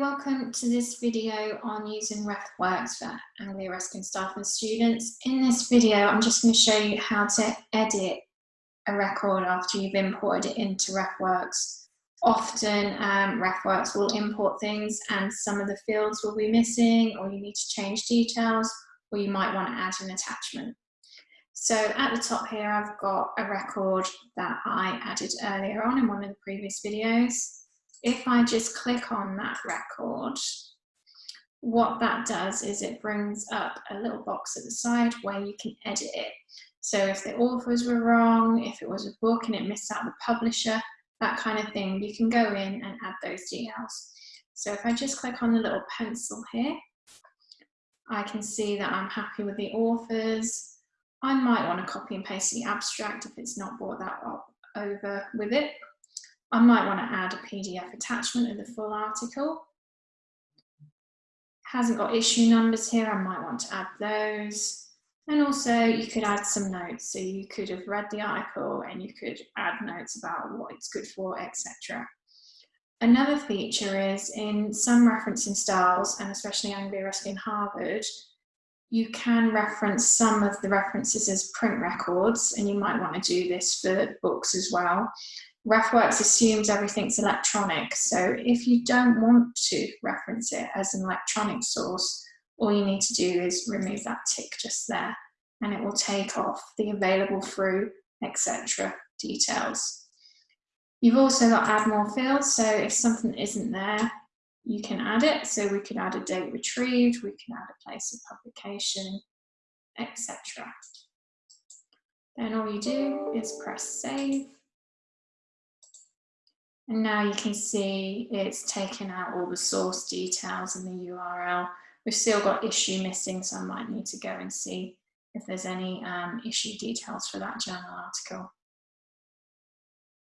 welcome to this video on using RefWorks for Anglia Ruskin staff and students. In this video, I'm just going to show you how to edit a record after you've imported it into RefWorks. Often um, RefWorks will import things and some of the fields will be missing or you need to change details or you might want to add an attachment. So at the top here, I've got a record that I added earlier on in one of the previous videos if I just click on that record, what that does is it brings up a little box at the side where you can edit it. So if the authors were wrong, if it was a book and it missed out the publisher, that kind of thing, you can go in and add those details. So if I just click on the little pencil here, I can see that I'm happy with the authors. I might want to copy and paste the abstract if it's not brought that up over with it. I might want to add a PDF attachment of the full article. Hasn't got issue numbers here, I might want to add those. And also you could add some notes. So you could have read the article and you could add notes about what it's good for, etc. Another feature is in some referencing styles, and especially Anglia Ruskin Harvard, you can reference some of the references as print records, and you might want to do this for books as well. RefWorks assumes everything's electronic. So if you don't want to reference it as an electronic source, all you need to do is remove that tick just there and it will take off the available through, etc. details. You've also got add more fields. So if something isn't there, you can add it. So we could add a date retrieved, we can add a place of publication, etc. Then all you do is press save and now you can see it's taken out all the source details and the URL. We've still got issue missing, so I might need to go and see if there's any um, issue details for that journal article.